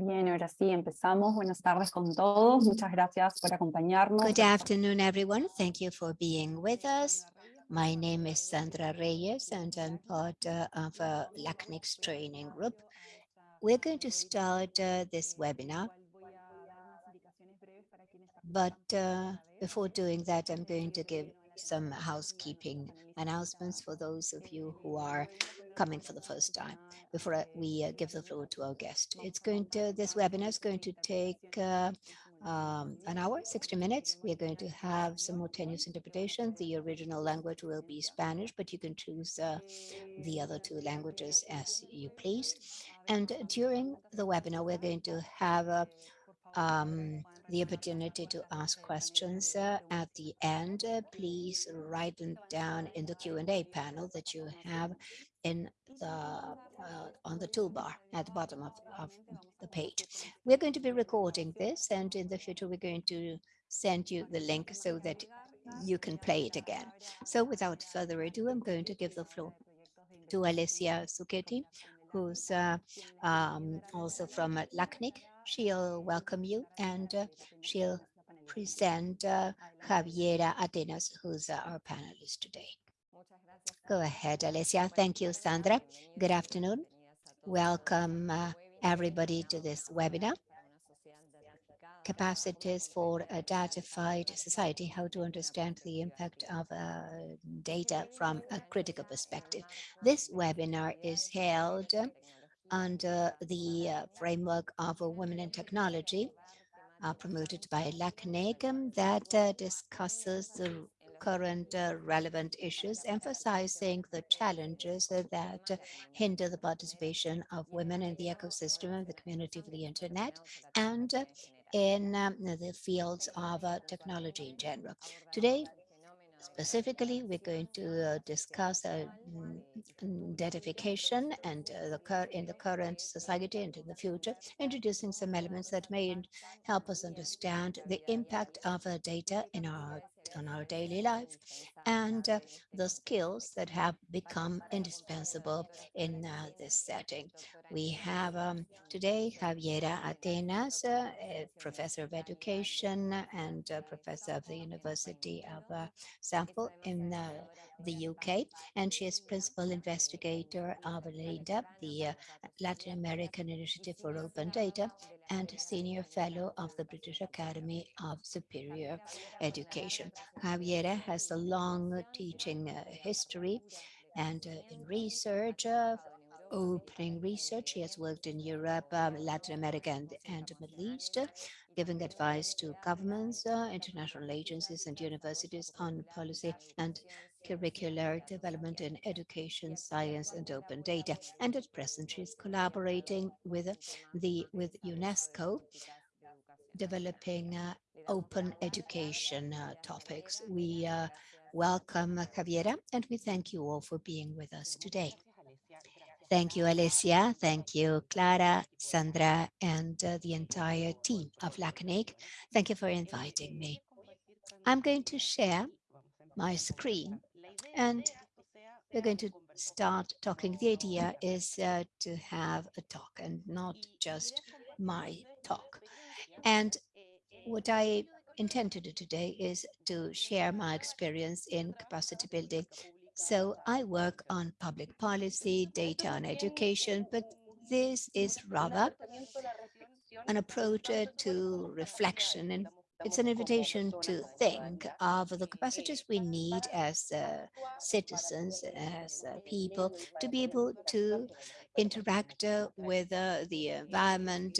Bien, ahora sí, empezamos. Buenas tardes con todos. Muchas gracias por acompañarnos. Good afternoon, everyone. Thank you for being with us. My name is Sandra Reyes, and I'm part uh, of a LACNIC's training group. We're going to start uh, this webinar. But uh, before doing that, I'm going to give some housekeeping announcements for those of you who are coming for the first time before we uh, give the floor to our guest. It's going to, this webinar is going to take uh, um, an hour, 60 minutes. We are going to have simultaneous interpretation. The original language will be Spanish, but you can choose uh, the other two languages as you please. And during the webinar, we're going to have a um, the opportunity to ask questions uh, at the end. Uh, please write them down in the Q&A panel that you have in the uh, on the toolbar at the bottom of, of the page. We're going to be recording this and in the future we're going to send you the link so that you can play it again. So without further ado, I'm going to give the floor to Alessia Zucchetti, who's uh, um, also from LACNIC, She'll welcome you and uh, she'll present uh, Javiera Atenas, who's uh, our panelist today. Go ahead, Alessia. Thank you, Sandra. Good afternoon. Welcome uh, everybody to this webinar. Capacities for a datafied society, how to understand the impact of uh, data from a critical perspective. This webinar is held under the uh, framework of Women in Technology, uh, promoted by LACNIC that uh, discusses the current uh, relevant issues, emphasizing the challenges that hinder the participation of women in the ecosystem of the community of the internet and in um, the fields of uh, technology in general. Today, Specifically, we're going to uh, discuss uh, identification and uh, the in the current society and in the future, introducing some elements that may help us understand the impact of uh, data in our on our daily life and uh, the skills that have become indispensable in uh, this setting. We have um, today Javiera Atenas, uh, professor of education and professor of the University of uh, Sample in uh, the UK, and she is principal investigator of LIDA, the uh, Latin American Initiative for Open Data, and senior fellow of the British Academy of Superior Education. Javiera has a long teaching uh, history and uh, in research uh, opening research. He has worked in Europe, um, Latin America, and, and Middle East, giving advice to governments, uh, international agencies, and universities on policy and curricular development in education, science, and open data. And at present, she's collaborating with the with UNESCO, developing uh, open education uh, topics. We uh, welcome Javiera, and we thank you all for being with us today. Thank you, Alessia. Thank you, Clara, Sandra, and uh, the entire team of LACNIC. Thank you for inviting me. I'm going to share my screen and we're going to start talking. The idea is uh, to have a talk and not just my talk. And what I intend to do today is to share my experience in capacity building so I work on public policy, data and education, but this is rather an approach to reflection and it's an invitation to think of the capacities we need as uh, citizens, as uh, people, to be able to interact uh, with uh, the environment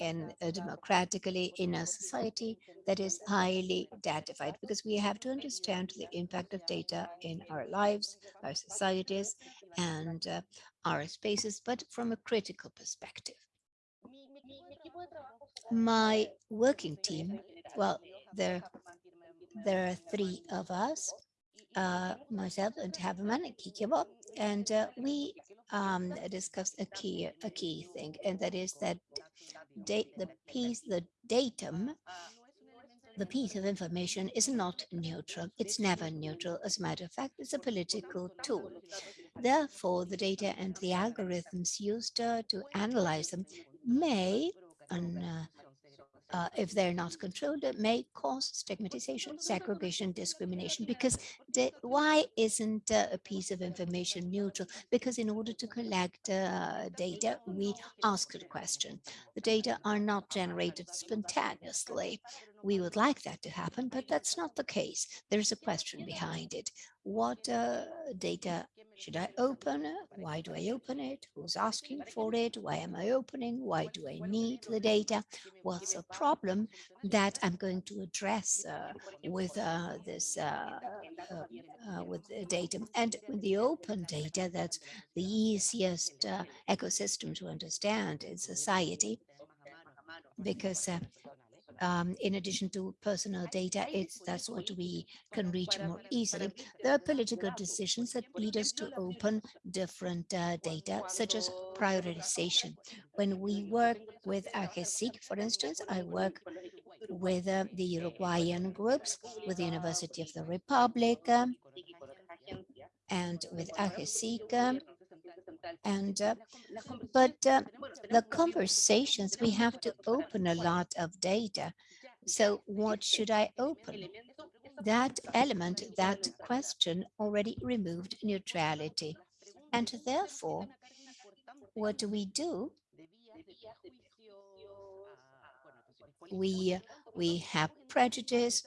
and uh, democratically in a society that is highly datafied because we have to understand the impact of data in our lives, our societies, and uh, our spaces, but from a critical perspective. My working team, well, there, there are three of us, uh, myself and Havemann and Kikibo, and uh, we um, discussed a key a key thing, and that is that date the piece the datum the piece of information is not neutral. It's never neutral. As a matter of fact, it's a political tool. Therefore, the data and the algorithms used uh, to analyze them may un, uh, if they're not controlled, it may cause stigmatization, segregation, discrimination. Because the, why isn't uh, a piece of information neutral? Because in order to collect uh, data, we ask a question. The data are not generated spontaneously. We would like that to happen, but that's not the case. There's a question behind it. What uh, data should I open? Why do I open it? Who's asking for it? Why am I opening? Why do I need the data? What's the problem that I'm going to address uh, with uh, this uh, uh, uh with the data? And with the open data, that's the easiest uh, ecosystem to understand in society because um, in addition to personal data, it's that's what we can reach more easily. There are political decisions that lead us to open different uh, data, such as prioritization. When we work with AGESIC, for instance, I work with uh, the Uruguayan groups, with the University of the Republic, um, and with AGESIC, um, and uh, but uh, the conversations we have to open a lot of data. So what should i open? That element that question already removed neutrality. And therefore what do we do we we have prejudice.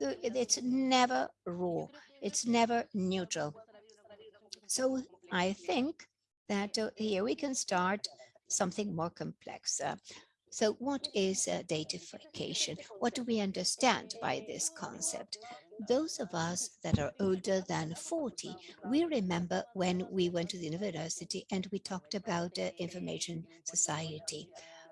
It's never raw. It's never neutral. So I think that uh, here we can start something more complex. Uh, so what is uh, datafication? What do we understand by this concept? Those of us that are older than 40, we remember when we went to the university and we talked about uh, information society.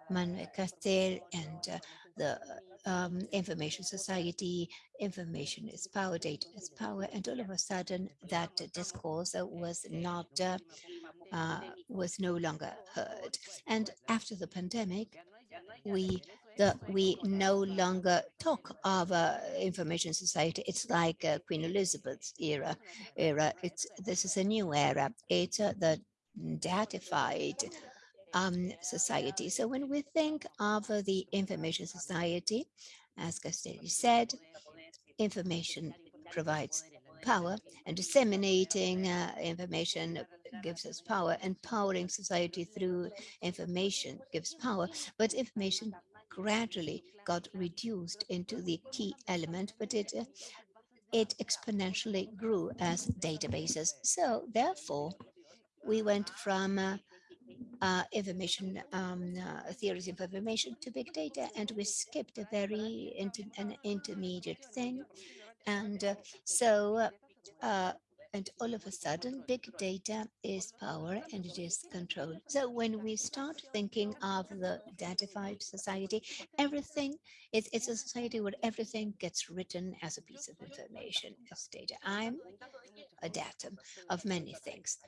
Manuel Castells and uh, the um, information society, information is power, data is power, and all of a sudden that discourse was not, uh, uh, was no longer heard. And after the pandemic, we the, we no longer talk of uh, information society. It's like uh, Queen Elizabeth's era. Era. It's this is a new era. It's uh, the datified um, society. So when we think of the information society, as Castelli said, information provides power and disseminating uh, information gives us power. Empowering society through information gives power, but information gradually got reduced into the key element, but it uh, it exponentially grew as databases. So therefore, we went from uh, uh, information um, uh, theories of information to big data, and we skipped a very inter an intermediate thing. And uh, so, uh, and all of a sudden, big data is power and it is control. So when we start thinking of the datified society, everything, it's, it's a society where everything gets written as a piece of information, as data. I'm a datum of many things.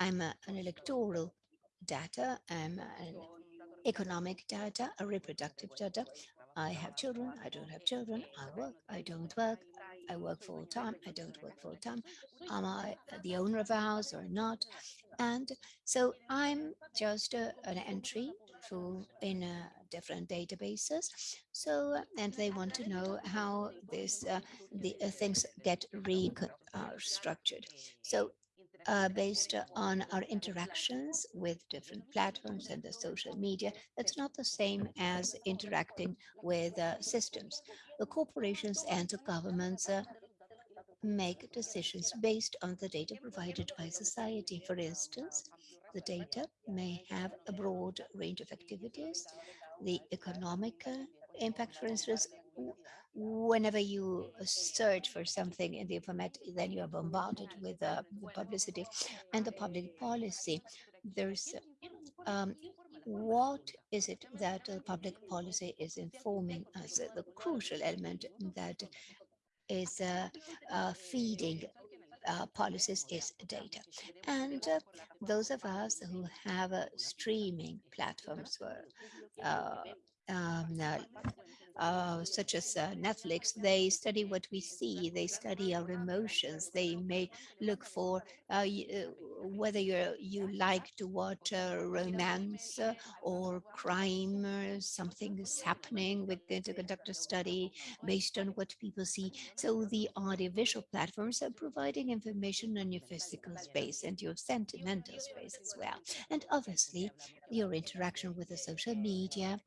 I'm a, an electoral data, um, and economic data, a reproductive data. I have children, I don't have children, I work, I don't work, I work full time, I don't work full time. Am I the owner of a house or not? And so I'm just a, an entry for in a different databases. So, and they want to know how this uh, the uh, things get restructured. Uh, so uh, based on our interactions with different platforms and the social media. That's not the same as interacting with uh, systems. The corporations and the governments uh, make decisions based on the data provided by society. For instance, the data may have a broad range of activities. The economic uh, impact, for instance, whenever you search for something in the internet, then you are bombarded with uh, publicity and the public policy. There's um, what is it that the public policy is informing us? The crucial element that is uh, uh, feeding uh, policies is data. And uh, those of us who have uh, streaming platforms where uh, um, uh, such as uh, Netflix, they study what we see, they study our emotions, they may look for uh, uh whether you you like to watch romance uh, or crime, or something is happening. We're going to conduct a study based on what people see. So the audiovisual platforms are providing information on your physical space and your sentimental space as well. And obviously, your interaction with the social media,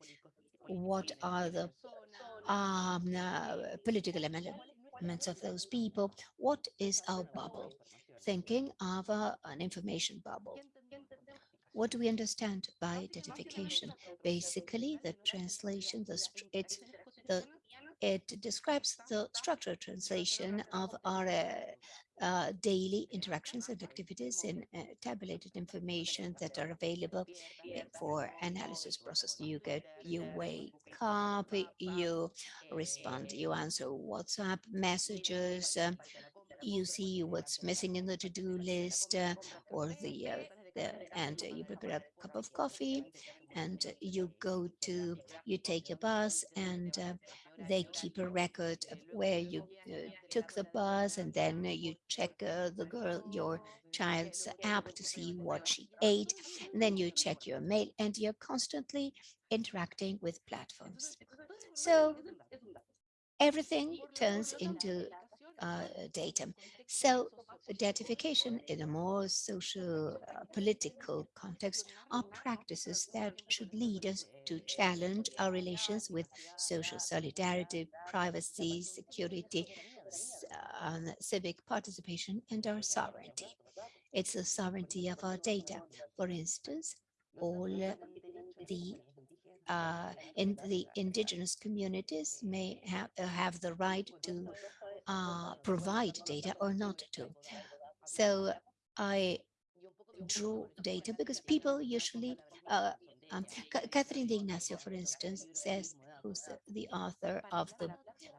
what are the um, uh, political elements of those people, what is our bubble? Thinking of uh, an information bubble. What do we understand by identification? Basically, the translation, the it's the it describes the structural translation of our uh, uh, daily interactions and activities in uh, tabulated information that are available eh, for analysis process. You get, you wake up, you respond, you answer WhatsApp messages, uh, you see what's missing in the to-do list uh, or the, uh, the and you prepare a cup of coffee and you go to, you take a bus and uh, they keep a record of where you uh, took the bus and then you check uh, the girl, your child's app to see what she ate. And then you check your mail and you're constantly interacting with platforms. So everything turns into uh, data. So datification in a more social uh, political context are practices that should lead us to challenge our relations with social solidarity, privacy, security, uh, civic participation, and our sovereignty. It's the sovereignty of our data. For instance, all the uh, in the indigenous communities may have, uh, have the right to uh, provide data or not to. So I draw data because people usually, uh, um, Catherine D'Ignazio, for instance, says, who's the author of the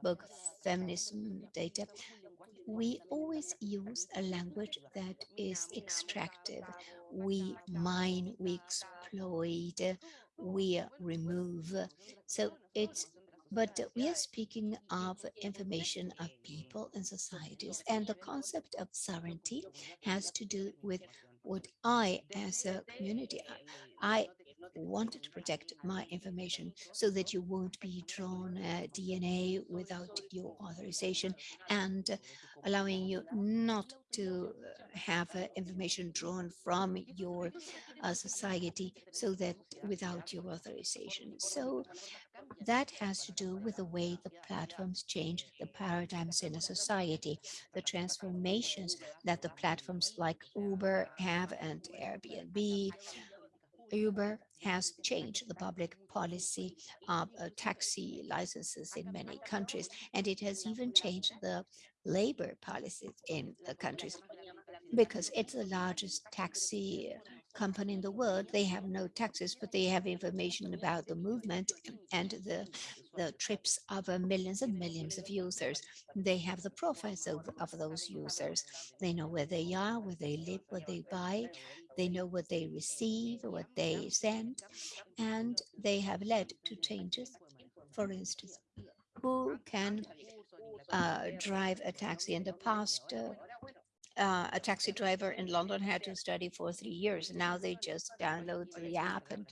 book Feminism Data, we always use a language that is extractive. We mine, we exploit, we remove. So it's but we are speaking of information of people and societies, and the concept of sovereignty has to do with what I, as a community, I wanted to protect my information so that you won't be drawn uh, DNA without your authorization and allowing you not to uh, have uh, information drawn from your uh, society so that without your authorization. So that has to do with the way the platforms change the paradigms in a society, the transformations that the platforms like Uber have and Airbnb. Uber has changed the public policy of uh, taxi licenses in many countries, and it has even changed the labor policies in the countries because it's the largest taxi company in the world. They have no taxes, but they have information about the movement and the, the trips of uh, millions and millions of users. They have the profiles of, of those users. They know where they are, where they live, what they buy. They know what they receive, what they send, and they have led to changes. For instance, who can uh, drive a taxi in the past uh, uh, a taxi driver in London had to study for three years. And now they just download the app and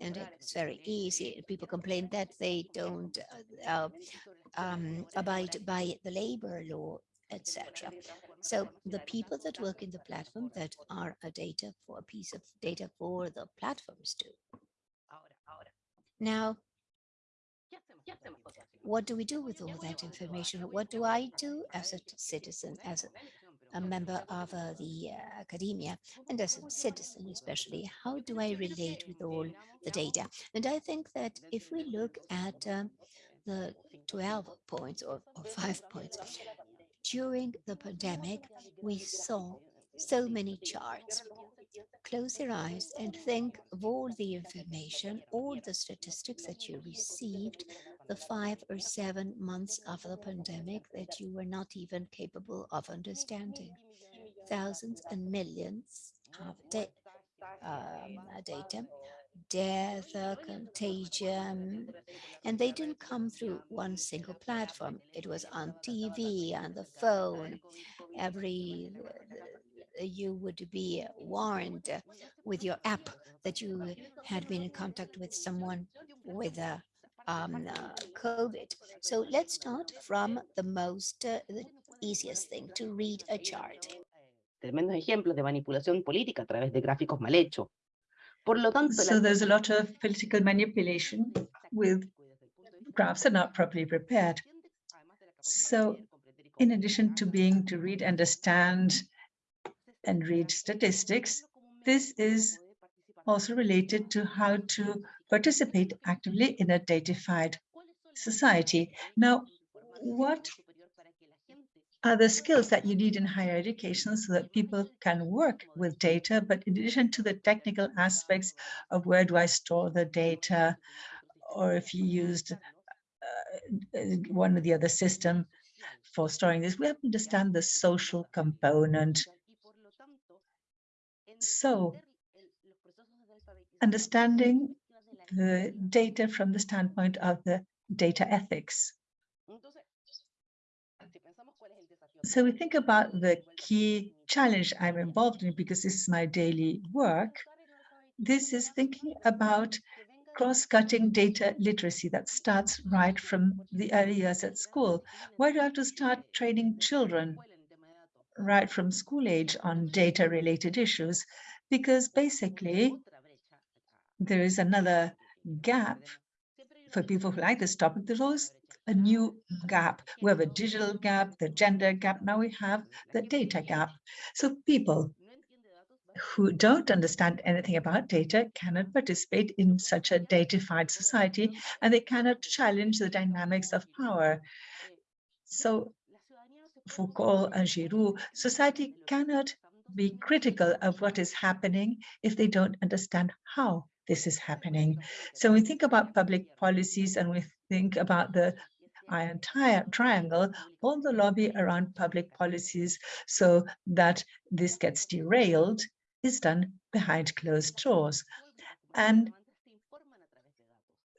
and it's very easy. People complain that they don't uh, um, abide by the labor law, etc. So the people that work in the platform that are a data for a piece of data for the platforms too. Now, what do we do with all that information? What do I do as a citizen, as a member of uh, the uh, academia and as a citizen especially, how do I relate with all the data? And I think that if we look at um, the 12 points or, or five points, during the pandemic, we saw so many charts. Close your eyes and think of all the information, all the statistics that you received the five or seven months of the pandemic that you were not even capable of understanding. Thousands and millions of um, data, death, uh, contagion, and they didn't come through one single platform. It was on TV, on the phone, every you would be warned with your app that you had been in contact with someone with a um, uh, COVID. So let's start from the most, uh, the easiest thing, to read a chart. tremendos ejemplos de manipulación política a través de gráficos mal hechos. Por lo tanto, So there's a lot of political manipulation with graphs are not properly prepared. So in addition to being to read, understand, and read statistics, this is also related to how to participate actively in a datafied society. Now, what are the skills that you need in higher education so that people can work with data, but in addition to the technical aspects of where do I store the data, or if you used uh, one or the other system for storing this, we have to understand the social component. So understanding the data from the standpoint of the data ethics. So we think about the key challenge I'm involved in because this is my daily work. This is thinking about cross-cutting data literacy that starts right from the early years at school. Why do I have to start training children right from school age on data-related issues? Because basically, there is another gap for people who like this topic. There's always a new gap. We have a digital gap, the gender gap. Now we have the data gap. So people who don't understand anything about data cannot participate in such a datafied society, and they cannot challenge the dynamics of power. So Foucault and Giroux, society cannot be critical of what is happening if they don't understand how this is happening. So we think about public policies and we think about the iron triangle, all the lobby around public policies so that this gets derailed is done behind closed doors. And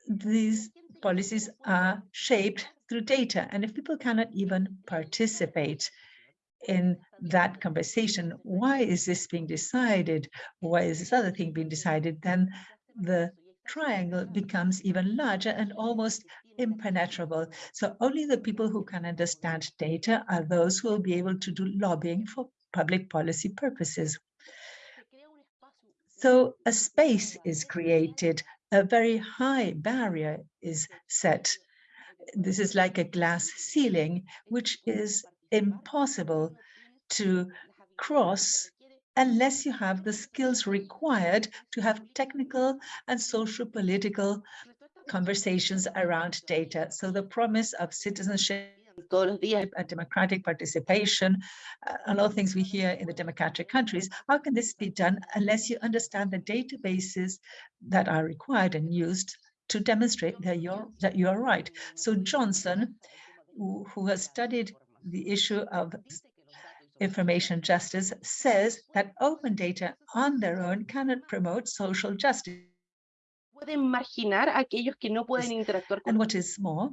these policies are shaped through data. And if people cannot even participate in that conversation, why is this being decided? Why is this other thing being decided? Then the triangle becomes even larger and almost impenetrable. So only the people who can understand data are those who will be able to do lobbying for public policy purposes. So a space is created, a very high barrier is set. This is like a glass ceiling, which is impossible to cross unless you have the skills required to have technical and social political conversations around data. So the promise of citizenship and democratic participation, uh, a lot of things we hear in the democratic countries, how can this be done unless you understand the databases that are required and used to demonstrate that you're, that you are right. So Johnson, who, who has studied the issue of information justice says that open data on their own cannot promote social justice. And what is more,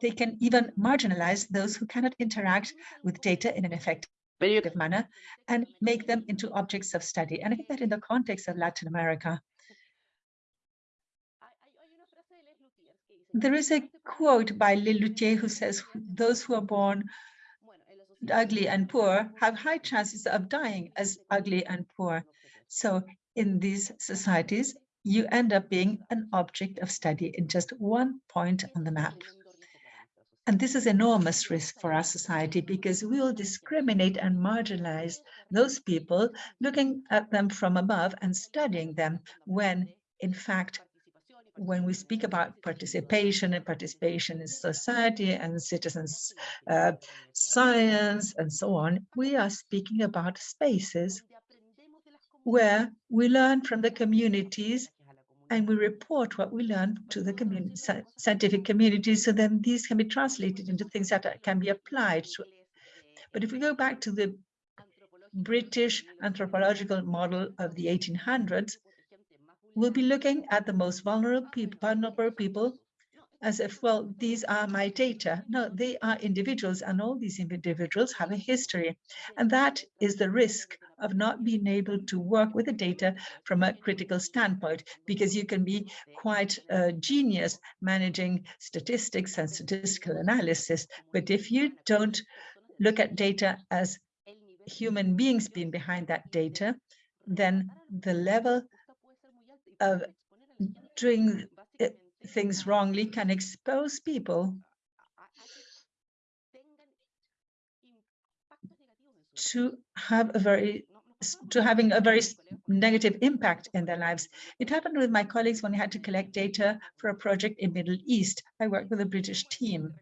they can even marginalize those who cannot interact with data in an effective manner and make them into objects of study. And I think that in the context of Latin America, there is a quote by Lelutier who says, those who are born ugly and poor have high chances of dying as ugly and poor. So in these societies, you end up being an object of study in just one point on the map. And this is enormous risk for our society because we will discriminate and marginalize those people looking at them from above and studying them when in fact when we speak about participation and participation in society and citizens uh, science and so on, we are speaking about spaces where we learn from the communities and we report what we learn to the community, scientific community, so then these can be translated into things that can be applied. To, but if we go back to the British anthropological model of the 1800s, we'll be looking at the most vulnerable people, vulnerable people as if, well, these are my data. No, they are individuals and all these individuals have a history. And that is the risk of not being able to work with the data from a critical standpoint, because you can be quite a genius managing statistics and statistical analysis. But if you don't look at data as human beings being behind that data, then the level of doing uh, things wrongly can expose people to have a very to having a very negative impact in their lives. It happened with my colleagues when we had to collect data for a project in Middle East. I worked with a British team.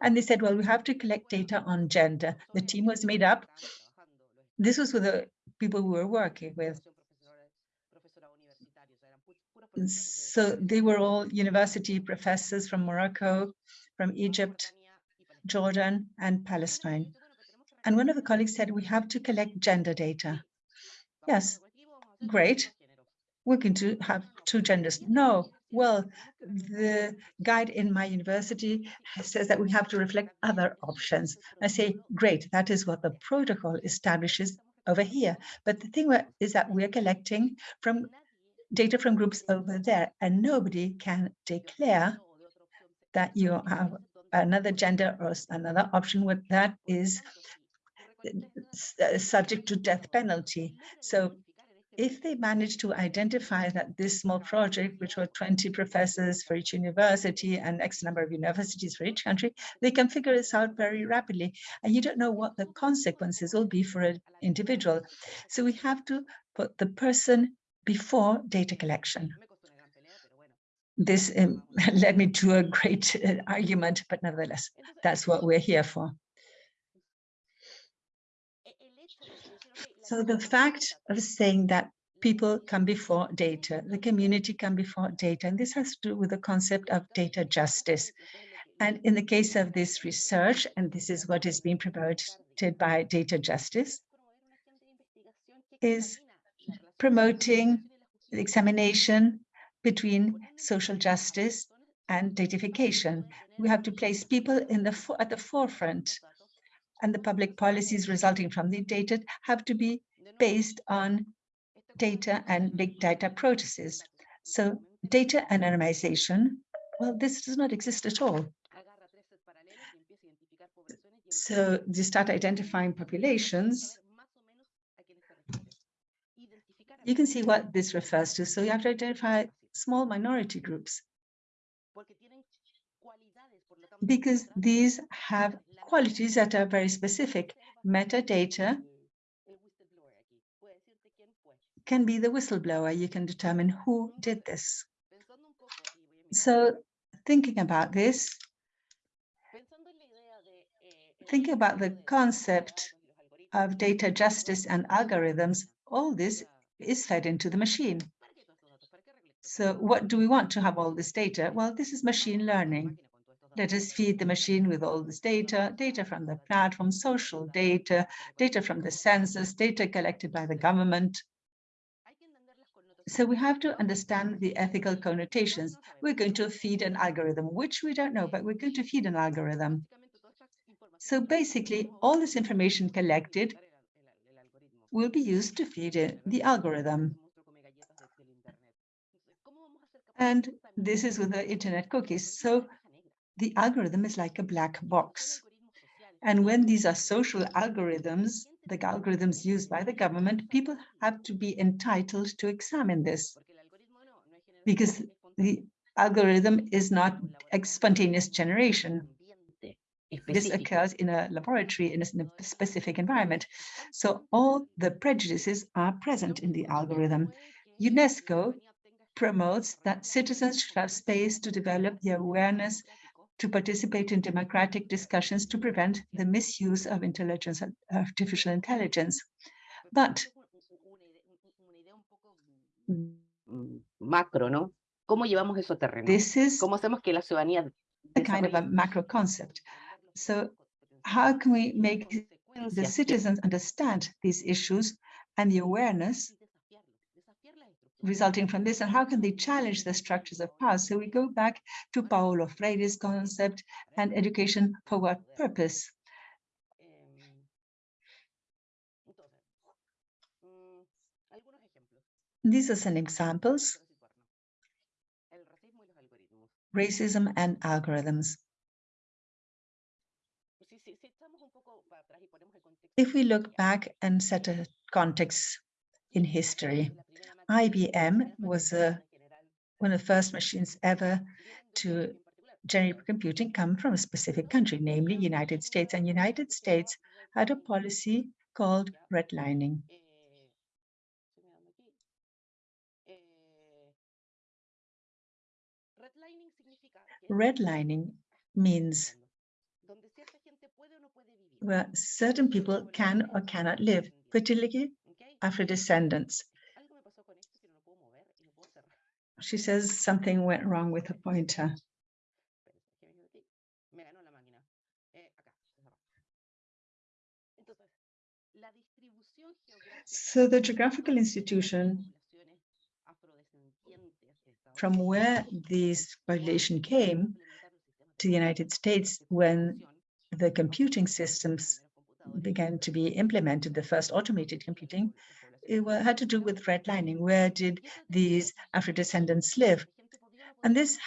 And they said, well, we have to collect data on gender. The team was made up. This was with the people we were working with. So they were all university professors from Morocco, from Egypt, Jordan, and Palestine. And one of the colleagues said, we have to collect gender data. Yes, great. We're going to have two genders. No, well, the guide in my university says that we have to reflect other options. I say, great, that is what the protocol establishes over here. But the thing is that we're collecting from data from groups over there, and nobody can declare that you have another gender or another option with that is subject to death penalty. So if they manage to identify that this small project, which were 20 professors for each university and X number of universities for each country, they can figure this out very rapidly. And you don't know what the consequences will be for an individual. So we have to put the person before data collection. This um, led me to a great uh, argument, but nevertheless, that's what we're here for. So the fact of saying that people come before data, the community come before data, and this has to do with the concept of data justice. And in the case of this research, and this is what is being promoted by data justice, is promoting the examination between social justice and datafication. We have to place people in the at the forefront and the public policies resulting from the data have to be based on data and big data processes. So data anonymization, well, this does not exist at all. So you start identifying populations you can see what this refers to. So you have to identify small minority groups because these have qualities that are very specific. Metadata can be the whistleblower. You can determine who did this. So thinking about this, thinking about the concept of data justice and algorithms. All this is fed into the machine. So what do we want to have all this data? Well, this is machine learning. Let us feed the machine with all this data, data from the platform, social data, data from the census, data collected by the government. So we have to understand the ethical connotations. We're going to feed an algorithm, which we don't know, but we're going to feed an algorithm. So basically, all this information collected will be used to feed the algorithm. And this is with the internet cookies. So the algorithm is like a black box. And when these are social algorithms, the algorithms used by the government, people have to be entitled to examine this because the algorithm is not spontaneous generation. This occurs in a laboratory in a specific environment. So all the prejudices are present in the algorithm. UNESCO promotes that citizens should have space to develop the awareness to participate in democratic discussions to prevent the misuse of intelligence, artificial intelligence. But macro, ¿no? ¿Cómo llevamos eso a terreno? This is ¿Cómo hacemos que la ciudadanía a kind of a macro concept. So how can we make the citizens understand these issues and the awareness? resulting from this and how can they challenge the structures of power? So we go back to Paulo Freire's concept and education for what purpose? Em, entonces, algunos ejemplos These are some examples, para situarnos. El racismo y los algoritmos. racism and algorithms. Si, si, si echamos un poco para atrás y ponemos el contexto If we look back and set a context in history, IBM was a, one of the first machines ever to generate computing come from a specific country, namely United States. And United States had a policy called redlining. Redlining means where certain people can or cannot live, particularly after descendants. She says something went wrong with the pointer. So the geographical institution from where this population came to the United States when the computing systems began to be implemented, the first automated computing, it had to do with redlining. Where did these Afro-descendants live? And this,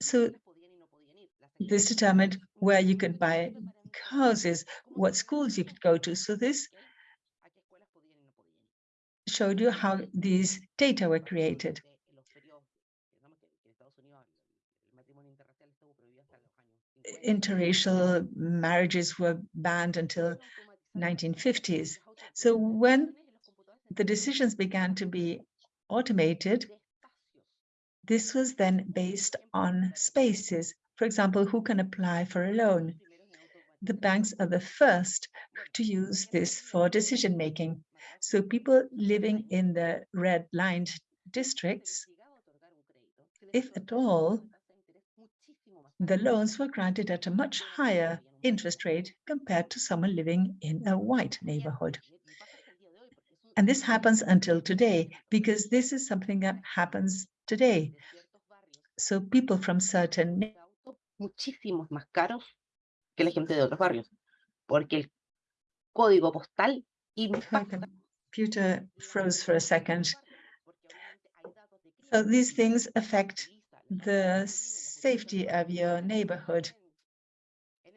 so this determined where you could buy houses, what schools you could go to. So this showed you how these data were created. Interracial marriages were banned until 1950s. So when the decisions began to be automated, this was then based on spaces. For example, who can apply for a loan? The banks are the first to use this for decision making. So people living in the red lined districts, if at all, the loans were granted at a much higher interest rate compared to someone living in a white neighborhood. And this happens until today, because this is something that happens today. So people from certain muchísimos más caros que la gente de otros barrios, porque el código postal impacta computer froze for a second. porque obviamente hay datos de So these things affect the safety of your neighborhood.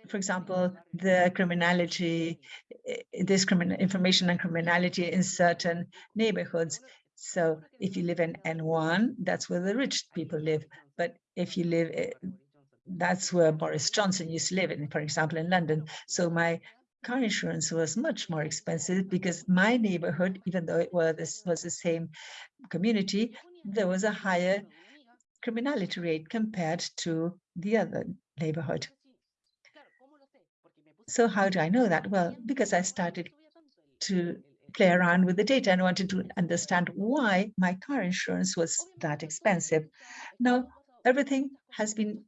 For example, the criminality, eh, discrimin information on criminality in certain neighborhoods. So if you live in N1, that's where the rich people live. But if you live, eh, that's where Boris Johnson used to live in, for example, in London. So my car insurance was much more expensive because my neighborhood, even though it was, this was the same community, there was a higher criminality rate compared to the other neighborhood. So how do I know that? Well, because I started to play around with the data and wanted to understand why my car insurance was that expensive. Now, everything has been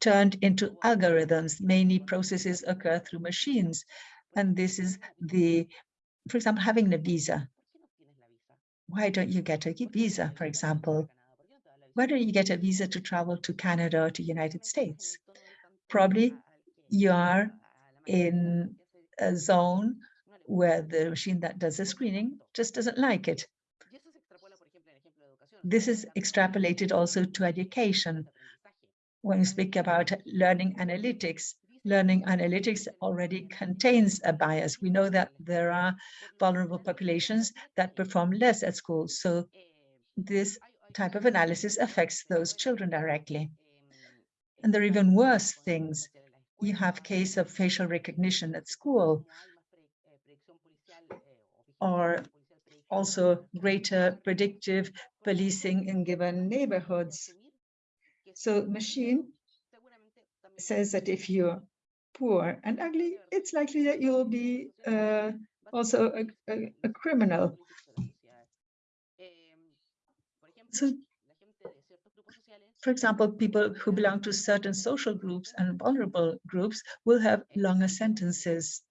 turned into algorithms. Many processes occur through machines. And this is the, for example, having a visa. Why don't you get a visa, for example? Don't you get a visa to travel to Canada or to United States? Probably you are in a zone where the machine that does the screening just doesn't like it. This is extrapolated also to education. When we speak about learning analytics, learning analytics already contains a bias. We know that there are vulnerable populations that perform less at school. So this type of analysis affects those children directly. And there are even worse things. You have case of facial recognition at school, or also greater predictive policing in given neighborhoods. So machine says that if you're poor and ugly, it's likely that you'll be uh, also a, a, a criminal. So, for example, people who belong to certain social groups and vulnerable groups will have longer sentences.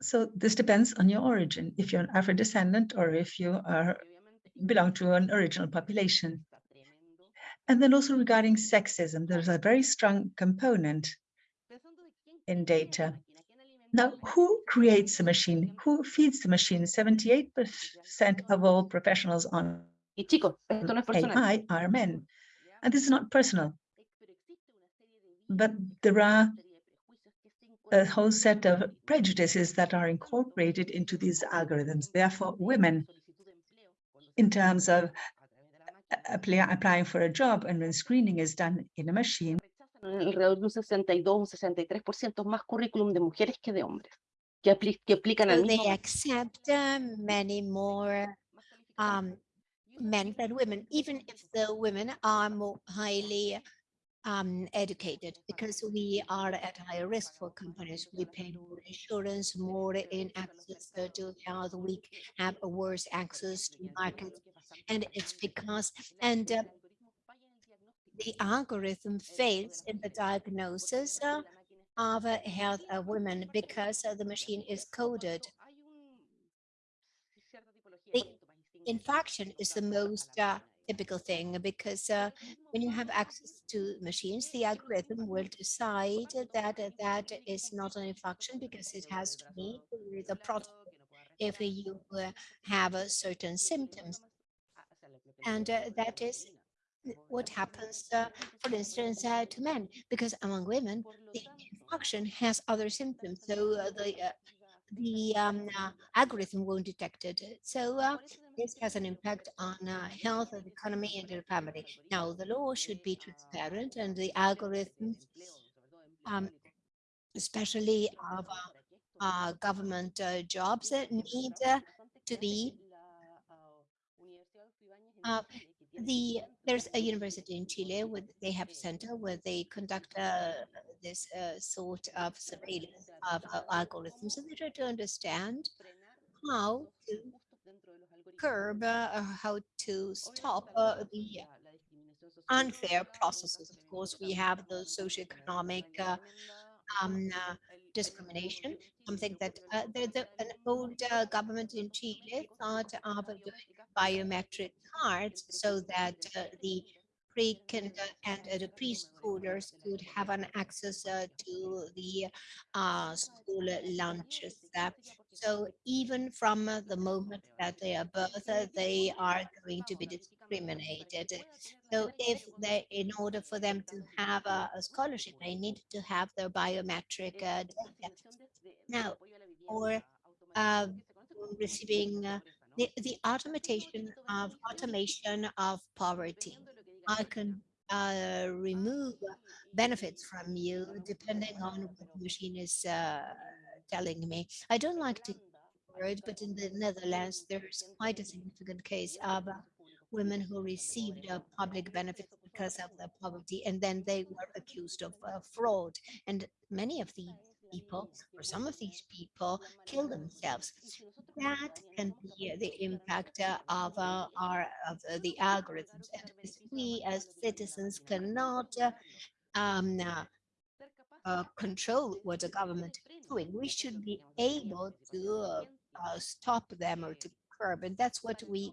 So this depends on your origin, if you're an Afro-descendant or if you are belong to an original population. And then also regarding sexism, there's a very strong component in data. Now, who creates the machine? Who feeds the machine? 78% of all professionals on Y chicos, esto no es. AI are men. And this is not personal, but there are a whole set of prejudices that are incorporated into these algorithms. Therefore, women, in terms of apply, applying for a job and when screening is done in a machine, Alrededor de un 62, un 63% más currículum de mujeres que de hombres, que, apli- que aplican al So they accept uh, many more um, men than women, even if the women are more highly um, educated, because we are at higher risk for companies. We pay more insurance, more in access uh, to health. We have a worse access to markets, and it's because and uh, the algorithm fails in the diagnosis uh, of uh, health of women because uh, the machine is coded The infection is the most uh, typical thing because uh, when you have access to machines, the algorithm will decide that uh, that is not an infection because it has to with the protocol if you uh, have uh, certain symptoms. And uh, that is what happens, uh, for instance, uh, to men, because among women, the infection has other symptoms. So uh, the uh, the um, uh, algorithm won't detect it. So uh, this has an impact on health and economy and the family. Now, the law should be transparent and the algorithms, um, especially of government jobs, need to be the there's a university in Chile with they have a center where they conduct uh, this uh, sort of surveillance of uh, algorithms and they try to understand how to curb uh, how to stop uh, the unfair processes. Of course, we have the socioeconomic uh, um, uh, discrimination, something that uh, the, the, an old uh, government in Chile thought of doing biometric cards so that uh, the pre and uh, the preschoolers could have an access uh, to the uh, school lunches. uh, so even from uh, the moment that they are birth, they are going to be discriminated. So if they, in order for them to have a, a scholarship, they need to have their biometric data. Now, or receiving the, the automation of automation of poverty. I can uh, remove benefits from you depending on what the machine is uh, telling me. I don't like to word, but in the Netherlands, there's quite a significant case of uh, women who received uh, public benefits because of their poverty, and then they were accused of uh, fraud. And many of these people, or some of these people, kill themselves. That can be the impact uh, of uh, our of uh, the algorithms, and we as citizens cannot uh, um, uh, control what the government is doing. We should be able to uh, stop them or to curb, and that's what we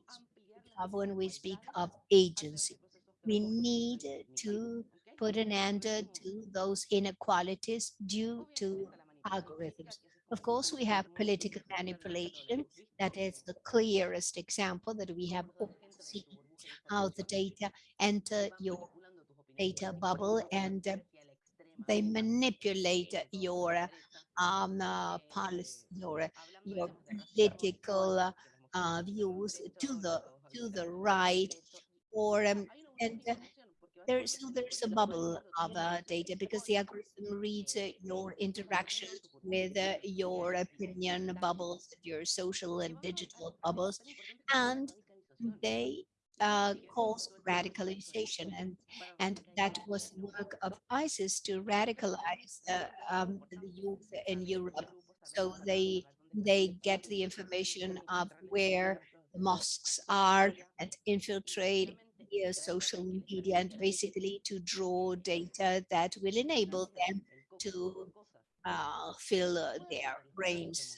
have when we speak of agency. We need to put an end uh, to those inequalities due to algorithms. Of course, we have political manipulation. That is the clearest example that we have seen how the data enter your data bubble and uh, they manipulate your um, uh, policy, your your political uh, uh, views to the to the right, or um, and so there's a bubble of uh, data because the algorithm reads uh, your interactions with uh, your opinion bubbles, your social and digital bubbles, and they uh, cause radicalization and and that was the work of ISIS to radicalize uh, um, the youth in Europe. So they they get the information of where the mosques are and infiltrate social media and basically to draw data that will enable them to uh, fill uh, their brains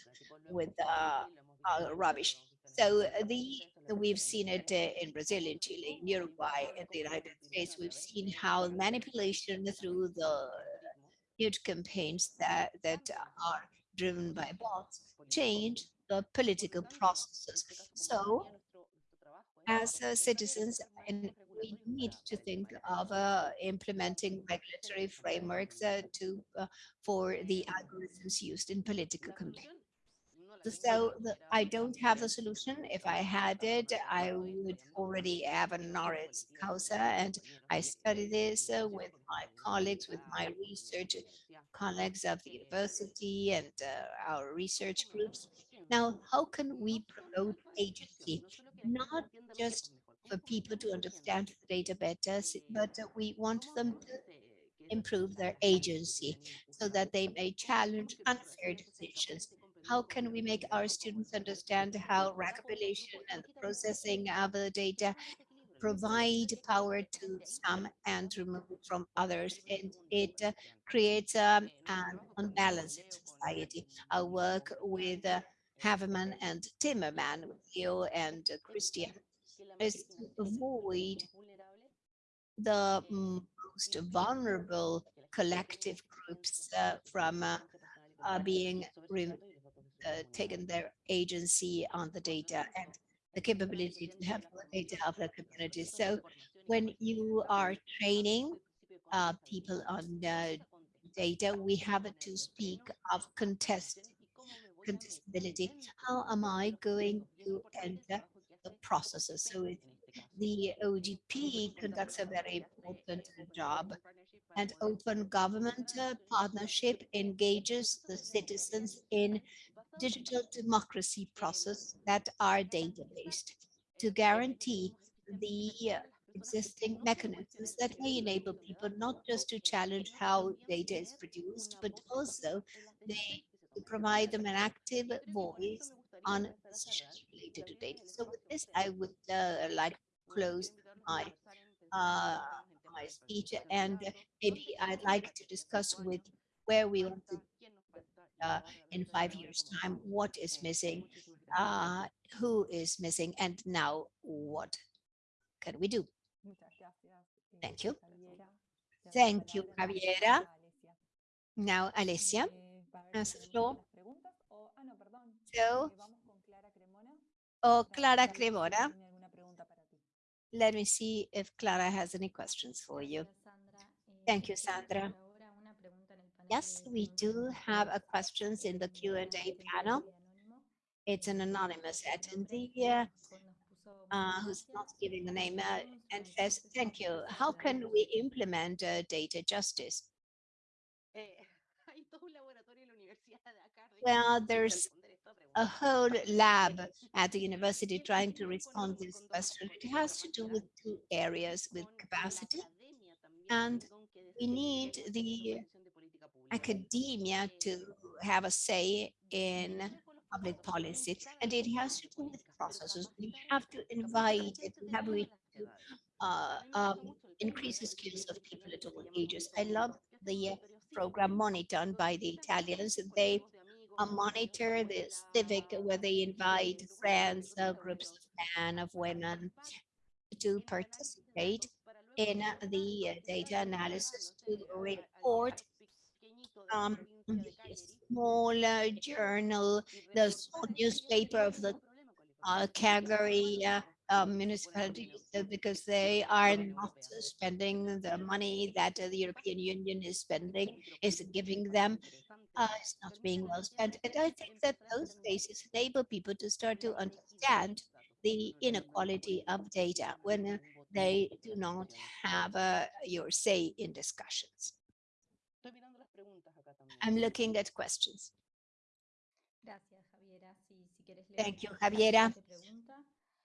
with uh, uh, rubbish. So uh, the we've seen it in Brazil, in Chile, in Uruguay, in the United States. We've seen how manipulation through the huge campaigns that that are driven by bots change the political processes. So as uh, citizens, and we need to think of uh, implementing regulatory frameworks uh, to uh, for the algorithms used in political campaigns. So the, I don't have the solution. If I had it, I would already have a honoris causa, and I study this uh, with my colleagues, with my research colleagues of the university and uh, our research groups. Now, how can we promote agency? Not just for people to understand the data better, but we want them to improve their agency so that they may challenge unfair decisions. How can we make our students understand how recompilation and processing of the data provide power to some and remove it from others and it uh, creates um, an unbalanced society. I work with uh, Havemann and Timmerman, Leo and uh, Christian, is to avoid the most vulnerable collective groups uh, from uh, uh, being taken their agency on the data and the capability to have the data of the community. So when you are training uh, people on uh, data, we have to speak of contest contestability. How am I going to enter the processes? So it, the OGP conducts a very important job and open government uh, partnership engages the citizens in digital democracy process that are data-based to guarantee the existing mechanisms that may enable people not just to challenge how data is produced, but also they to provide them an active voice on decisions related to data. So with this, I would uh, like to close my uh, my speech, and maybe I'd like to discuss with where we want to uh, in five years time, what is missing, uh, who is missing, and now what can we do? Thank you. Thank you, Javiera. Now, Alessia the floor. So, oh, Clara Cremona. Let me see if Clara has any questions for you. Thank you, Sandra. Yes, we do have a questions in the Q&A panel. It's an anonymous attendee uh, uh, who's not giving a name uh, and says, thank you. How can we implement uh, data justice? Well, there's a whole lab at the university trying to respond to this question. It has to do with two areas, with capacity, and we need the academia to have a say in public policy. And it has to do with processes. We have to invite it, have we have to uh, um, increase the skills of people at all ages. I love the uh, program monitored by the Italians. They uh, monitor the civic where they invite friends, uh, groups of men, of women to participate in the data analysis to report um, small uh, journal, the small newspaper of the uh, Calgary uh, um, municipality because they are not spending the money that uh, the European Union is spending, is giving them. Uh, it's not being well spent. And I think that those cases enable people to start to understand the inequality of data when they do not have uh, your say in discussions. I'm looking at questions. Thank you, Javiera.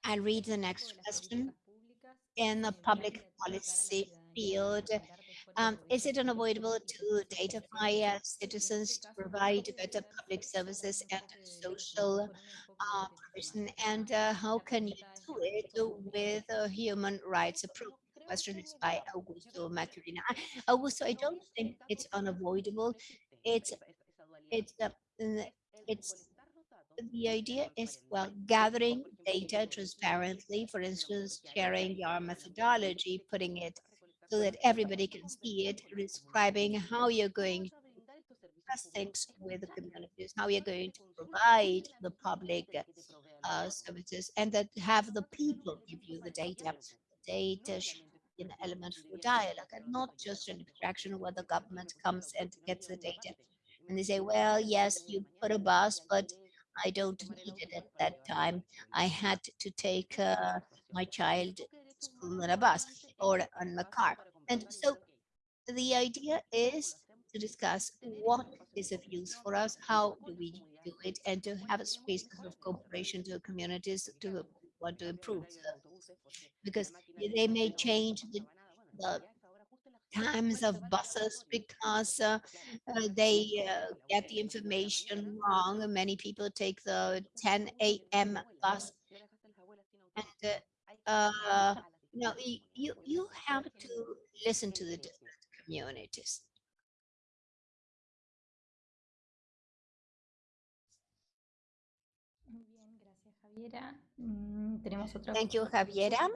I'll read the next question. In the public policy field, um, is it unavoidable to datafy uh, citizens to provide better public services and social uh, person? And uh, how can you do it with a human rights approach? question is by Augusto Maturina. Augusto, I don't think it's unavoidable. It's it's uh, it's the idea is, well, gathering data transparently, for instance, sharing your methodology, putting it so that everybody can see it, describing how you're going to discuss things with the communities, how you're going to provide the public uh, services, and that have the people give you the data. The data should be an element for dialogue and not just an extraction where the government comes and gets the data. And they say, well, yes, you put a bus, but I don't need it at that time. I had to take uh, my child to school in a bus or on a car. And so the idea is to discuss what is of use for us, how do we do it, and to have a space of cooperation to communities to want to improve. Because they may change the, the times of buses because uh, uh, they uh, get the information wrong. Many people take the 10 a.m. bus. And, uh, uh, you know, you, you have to listen to the different communities. Muy bien, gracias Javiera. Mm, Thank you, Javiera.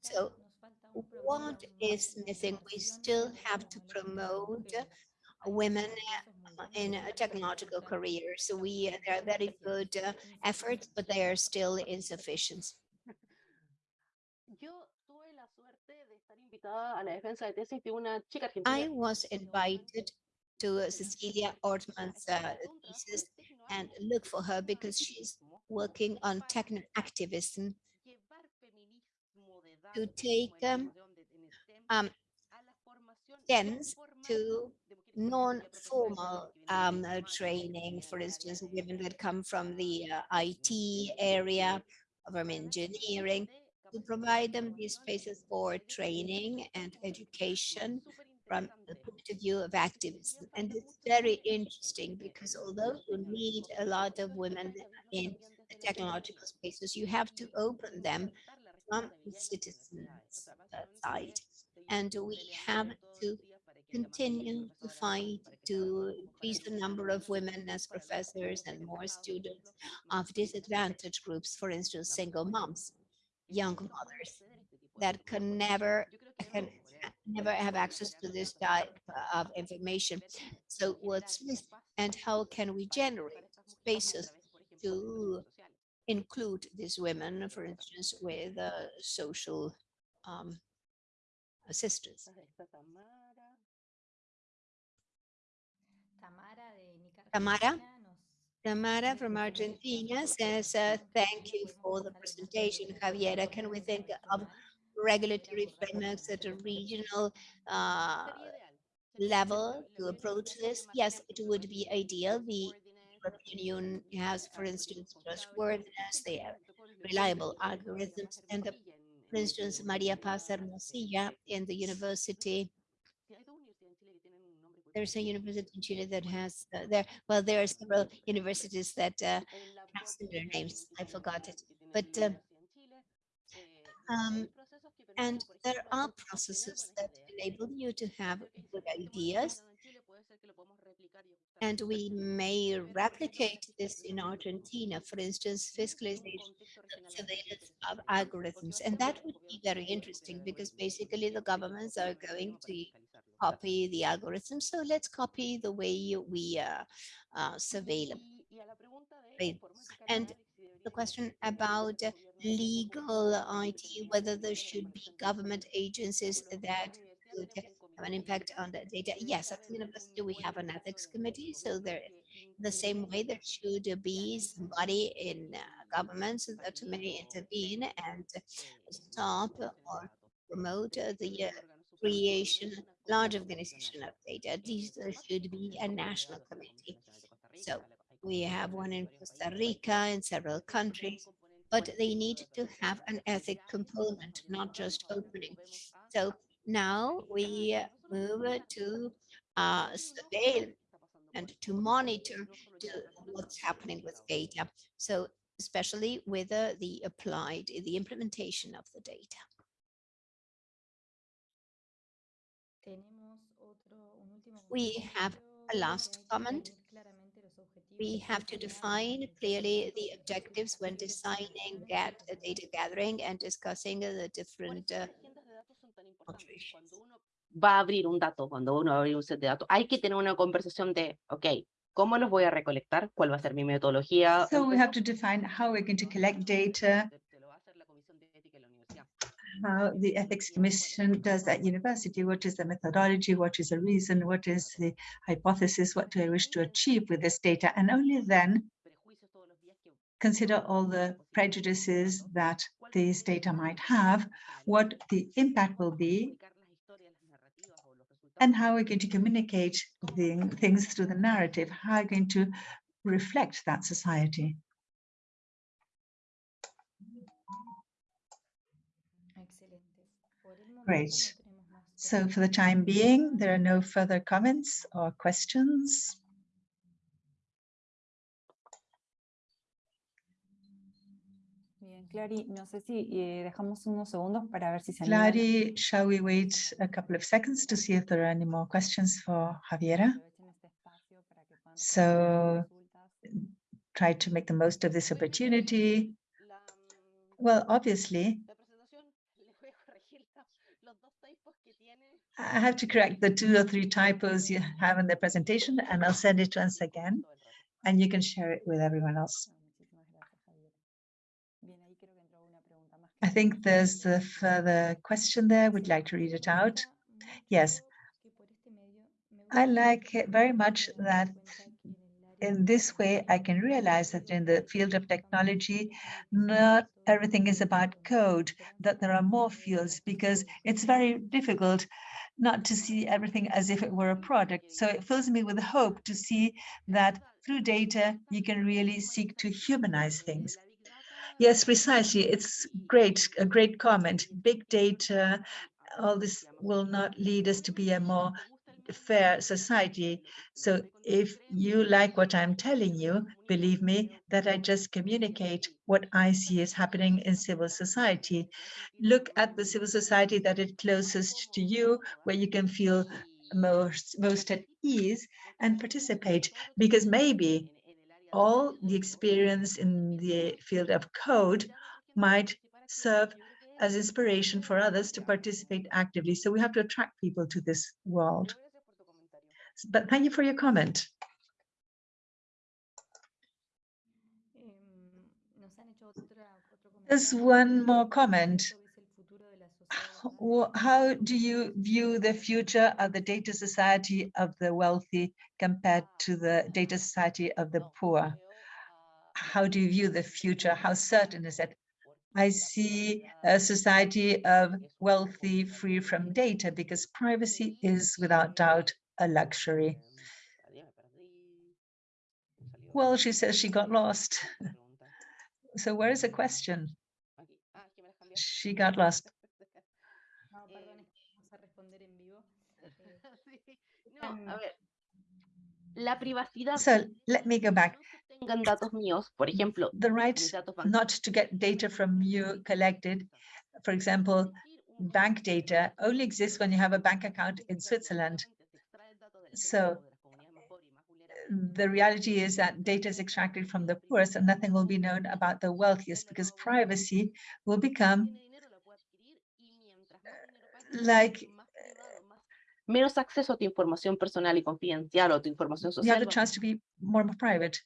So, nos falta un programa, What un is marco de missing? We still have to promote women Hay uh, esfuerzos muy in buenos, a pero technological careers. So we, uh, there are very good uh, efforts, but they are still insufficient. Yo tuve la suerte de estar invitada a la defensa de tesis de una chica I was invited to uh, Cecilia Ortman's uh, thesis and look for her because she's working on techno activism to take um, um, STEMs to non-formal um, uh, training, for instance, women that come from the uh, IT area, from engineering, to provide them these spaces for training and education from the point of view of activism. And it's very interesting because although you need a lot of women in technological spaces, you have to open them from the citizens' side. And we have to continue to fight to increase the number of women as professors and more students of disadvantaged groups, for instance, single moms, young mothers that can never can never have access to this type of information. So what's missing and how can we generate spaces to include these women, for instance, with uh, social um, assistance? Tamara Tamara? Tamara from Argentina says, uh, thank you for the presentation, Javiera. Can we think of regulatory frameworks at a regional uh, level to approach this? Yes, it would be ideal. The European Union has, for instance, trustworthiness, they have reliable algorithms, and the, for instance, Maria Paz Hermosilla in the university there's a university in Chile that has uh, there. Well, there are several universities that uh, have similar names. I forgot it, but um, um, and there are processes that enable you to have good ideas, and we may replicate this in Argentina. For instance, fiscalization, surveillance of algorithms, and that would be very interesting because basically the governments are going to copy the algorithm. So let's copy the way we uh, uh, surveil them. And the question about legal IT, whether there should be government agencies that could have an impact on the data. Yes, at the university we have an ethics committee, so there, the same way there should be somebody in uh, governments that may intervene and stop or promote uh, the uh, creation, large organization of data. There should be a national committee. So we have one in Costa Rica in several countries, but they need to have an ethic component, not just opening. So now we move to uh, surveil and to monitor to what's happening with data. So especially with uh, the applied, the implementation of the data. tenemos otro, un último We have A last comment. We have to define clearly the objectives when designing data gathering and discussing uh, the different uh, operations. va a abrir un dato, cuando uno va a abrir un set de datos, hay que tener una conversación de, ok, ¿cómo los voy a recolectar? ¿Cuál va a ser mi metodología? So we have to define how we're going to collect data, Te lo va a hacer la comisión de ética de la universidad. how the ethics commission does at university, what is the methodology, what is the reason, what is the hypothesis, what do I wish to achieve with this data? And only then Prejuicios todos los días que consider all the prejudices that these data might have, what the impact will be, and how we're going to communicate the things through the narrative, how we're going to reflect that society. Great. So for the time being, there are no further comments or questions. Bien, Clary, no sé si eh, dejamos unos segundos para ver si se. Clary, shall we wait a couple of seconds to see if there are any more questions for Javiera? Aprovechen este espacio para que puedan So. Try to make the most of this opportunity. Mm, Well, obviously, la presentación, les voy a corregir la- los dos typos que tiene. I have to correct the two or three typos you have in the presentation, and I'll send it once again, todo el rato. and you can share it with everyone else. Ah, muchísimas gracias, Javier. Bien, ahí creo que entró una pregunta más. I think there's a further question there. Would like to read it out? Yes. I like it very much that in this way, I can realize that in the field of technology, not everything is about code, that there are more fields because it's very difficult not to see everything as if it were a product. So it fills me with hope to see that through data, you can really seek to humanize things. Yes, precisely. It's great, a great comment. Big data, all this will not lead us to be a more fair society. So if you like what I'm telling you, believe me that I just communicate what I see is happening in civil society. Look at the civil society that is closest to you, where you can feel most, most at ease and participate, because maybe all the experience in the field of code might serve as inspiration for others to participate actively. So we have to attract people to this world. But thank you for your comment. There's one more comment. How, do you view the future of the data society of the wealthy compared to the data society of the poor? How do you view the future? How certain is it? I see a society of wealthy free from data because privacy is without doubt a luxury. Well, she says she got lost. So where is the question? She got lost. No, perdón, es que vamos a responder en vivo. Eh, No, a mm. ver. La privacidad. So let me go back. tengan datos míos, por ejemplo, The right not to get data from you collected. For example, bank data only exists when you have a bank account in Switzerland. So the reality is that data is extracted from the poorest and nothing will be known about the wealthiest because privacy will become like menos acceso a tu información personal y confidencial o tu información you have social. the chance to be more private.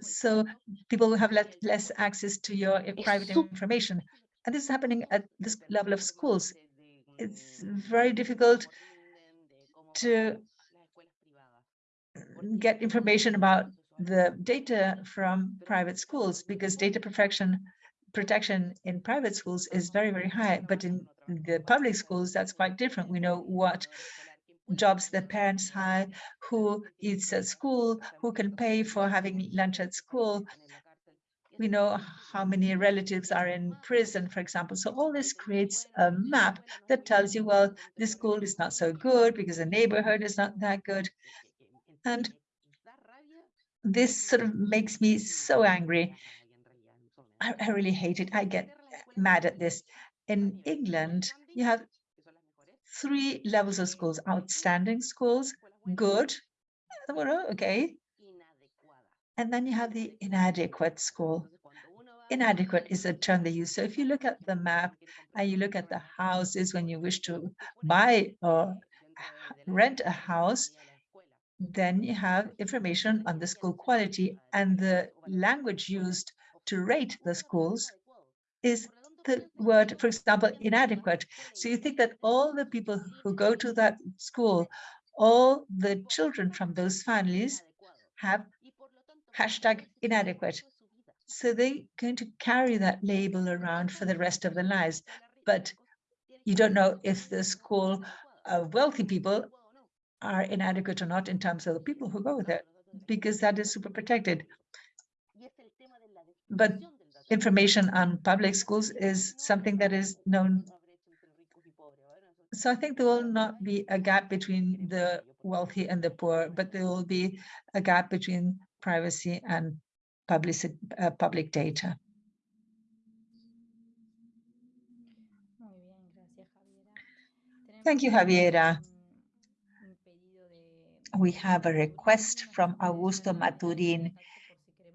So people will have le- less access to your eh, private information. And this is happening at this level of schools. It's very difficult to get information about the data from private schools because data protection protection in private schools is very, very high. But in the public schools, that's quite different. We know what jobs the parents have, who eats at school, who can pay for having lunch at school. We know how many relatives are in prison, for example. So all this creates a map that tells you, well, this school is not so good because the neighborhood is not that good. And this sort of makes me so angry. I, I really hate it. I get mad at this. In England, you have three levels of schools, outstanding schools, good, okay. And then you have the inadequate school. Inadequate is a term they use. So if you look at the map and you look at the houses when you wish to buy or rent a house, then you have information on the school quality and the language used to rate the schools is the word, for example, inadequate. So you think that all the people who go to that school, all the children from those families have hashtag inadequate. So they're going to carry that label around for the rest of their lives. But you don't know if the school of wealthy people are inadequate or not in terms of the people who go there, because that is super protected. But information on public schools is something that is known. So I think there will not be a gap between the wealthy and the poor, but there will be a gap between privacy and public, uh, public data. Muy bien, gracias, Javiera. Thank you, Javiera. un- un pedido de- We have a request from Augusto Maturin.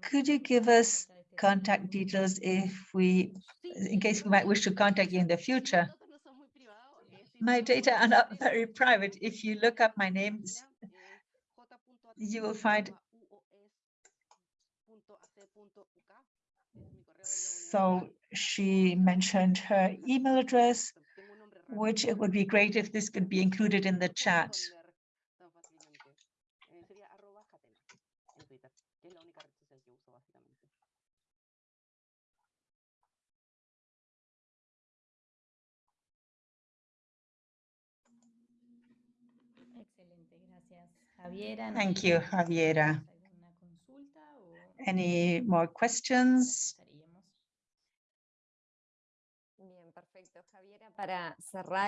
Could you give us contact details if we, in case we might wish to contact you in the future? My data are not very private. If you look up my name, you will find so she mentioned her email address, which it would be great if this could be included in the chat. Thank you, Javiera. tenemos ¿Alguna consulta o Any more questions? estaríamos? Bien, perfecto. Javiera.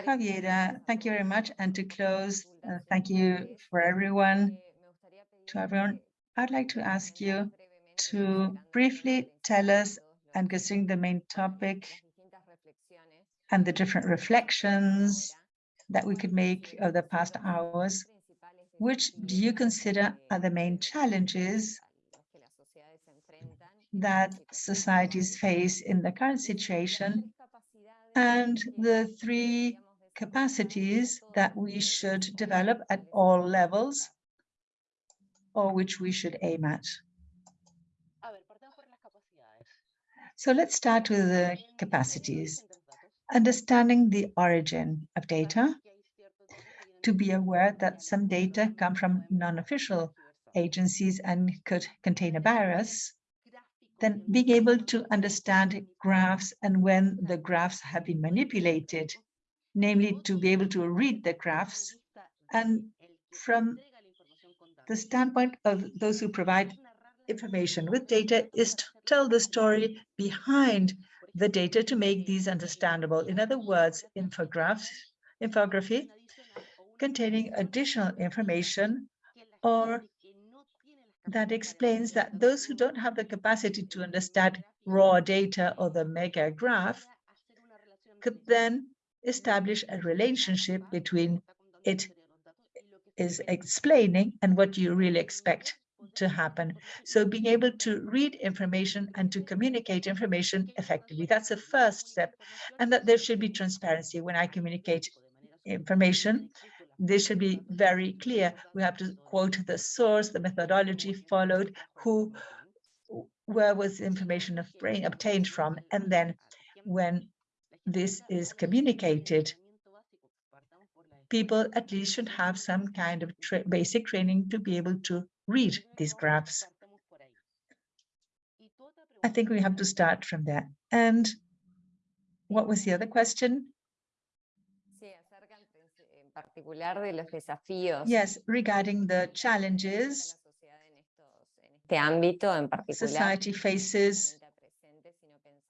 Javiera, thank you very much. And to close, uh, thank you for everyone, to everyone. I'd like to ask you to briefly tell us, and considering the main topic and the different reflections that we could make of the past hours, which do you consider are the main challenges that societies face in the current situation and the three capacities that we should develop at all levels or which we should aim at. So let's start with the capacities. Understanding the origin of data, to be aware that some data come from non-official agencies and could contain a bias, then being able to understand graphs and when the graphs have been manipulated, namely to be able to read the graphs and from the standpoint of those who provide information with data is to tell the story behind the data to make these understandable. In other words, infographs, infography containing additional information or that explains that those who don't have the capacity to understand raw data or the mega graph could then establish a relationship between it is explaining and what you really expect to happen. So being able to read information and to communicate information effectively, that's the first step. And that there should be transparency when I communicate information. This should be very clear. We have to quote the source, the methodology followed, who, where was the information obtained from, and then when this is communicated, people at least should have some kind of tra basic training to be able to read these graphs. I think we have to start from there. And what was the other question? Yes, regarding the challenges este ámbito en particular. society faces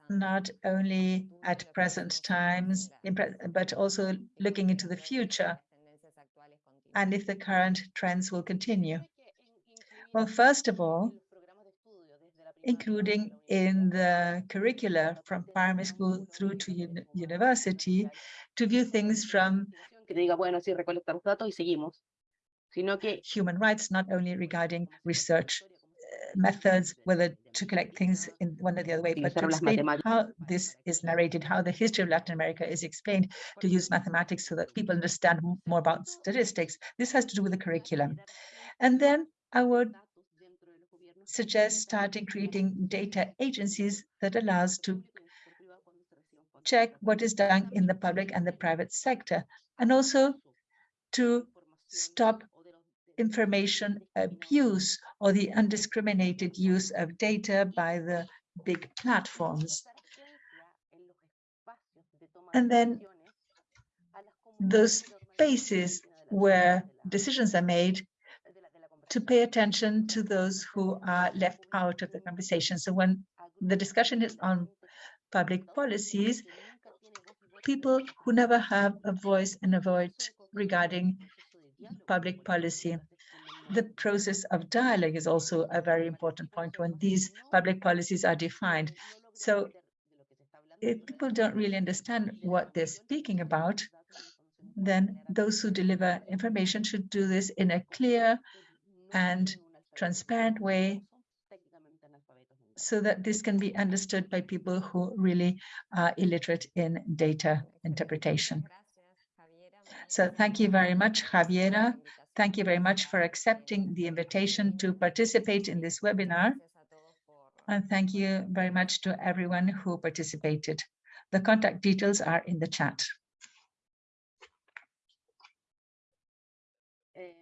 not only at present times, but also looking into the future and if the current trends will continue. Well, first of all, including in the curricula from primary school through to uni- university, to view things from que te diga, bueno, sí, recolectamos datos y seguimos. sino que human rights, not only regarding research uh, methods, whether to collect things in one or the other way, but to explain how this is narrated, how the history of Latin America is explained, to use mathematics so that people understand more about statistics. This has to do with the curriculum. And then I would suggest starting creating data agencies that allows to check what is done in the public and the private sector, and also to stop information abuse or the undiscriminated use of data by the big platforms. And then those spaces where decisions are made to pay attention to those who are left out of the conversation. So when the discussion is on public policies, people who never have a voice and a vote regarding public policy. The process of dialogue is also a very important point when these public policies are defined. So if people don't really understand what they're speaking about, then those who deliver information should do this in a clear and transparent way so that this can be understood by people who really are illiterate in data interpretation. So thank you very much, Javiera. Thank you very much for accepting the invitation to participate in this webinar. And thank you very much to everyone who participated. The contact details are in the chat. Eh,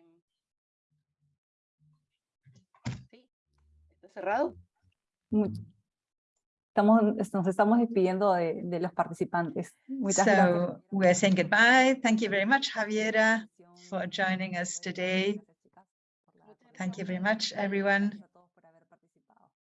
está cerrado. Mu- Estamos, nos estamos despidiendo de, de los participantes. Muchas gracias. So we're saying goodbye. Thank you very much, Javiera, for joining us today. Thank you very much, everyone.